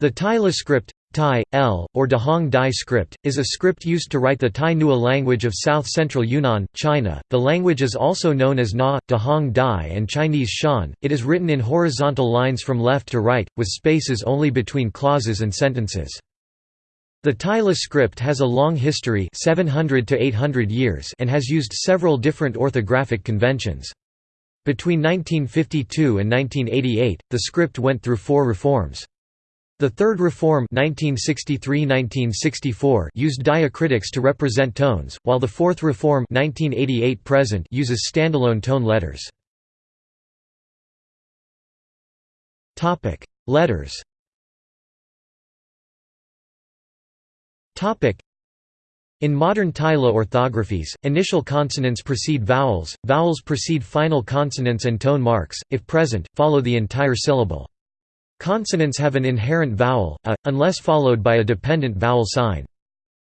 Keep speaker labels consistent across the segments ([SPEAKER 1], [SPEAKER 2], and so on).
[SPEAKER 1] The Tai Le script Thai, L, or Dehong Dai script, is a script used to write the Tai Nua language of south-central Yunnan, China. The language is also known as Na, Dehong Dai and Chinese Shan. It is written in horizontal lines from left to right, with spaces only between clauses and sentences. The Tai Le script has a long history 700 to 800 years and has used several different orthographic conventions. Between 1952 and 1988, the script went through four reforms. The Third Reform 1963–1964 used diacritics to represent tones, while the Fourth Reform 1988 uses standalone tone letters. Letters in modern Tai Le orthographies, initial consonants precede vowels, vowels precede final consonants and tone marks, if present, follow the entire syllable. Consonants have an inherent vowel, a, unless followed by a dependent vowel sign.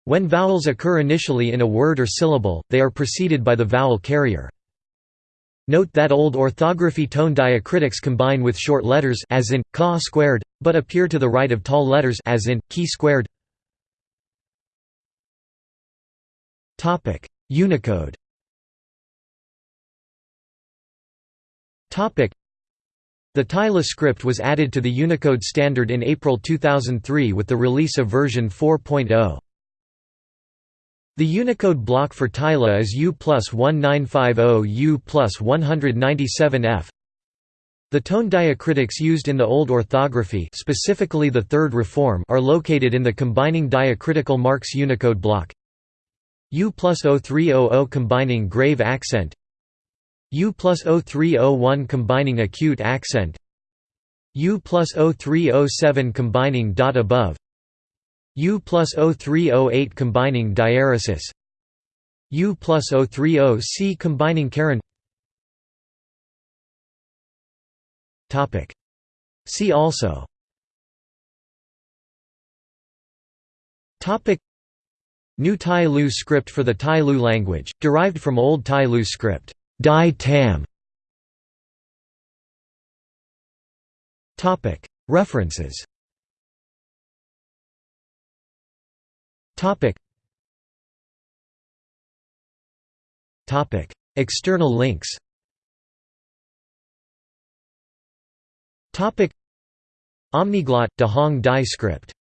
[SPEAKER 1] When vowels occur initially in a word or syllable, they are preceded by the vowel carrier. Note that old orthography tone diacritics combine with short letters as in ka squared, but appear to the right of tall letters as in ki squared. Topic: Unicode. Topic: the Tai Le script was added to the Unicode standard in April 2003 with the release of version 4.0. The Unicode block for Tai Le is U plus 1950 U plus 197F. The tone diacritics used in the Old Orthography specifically the Third Reform are located in the combining diacritical marks Unicode block U plus 0300 combining grave accent U plus 0301 combining acute accent U plus 0307 combining dot above U plus 0308 combining diaeresis U plus 030C combining caron. See also. New Tai Lu script for the Tai Lu language, derived from Old Tai Lu script Tai Tham. References. External links. Omniglot – Dehong Dai script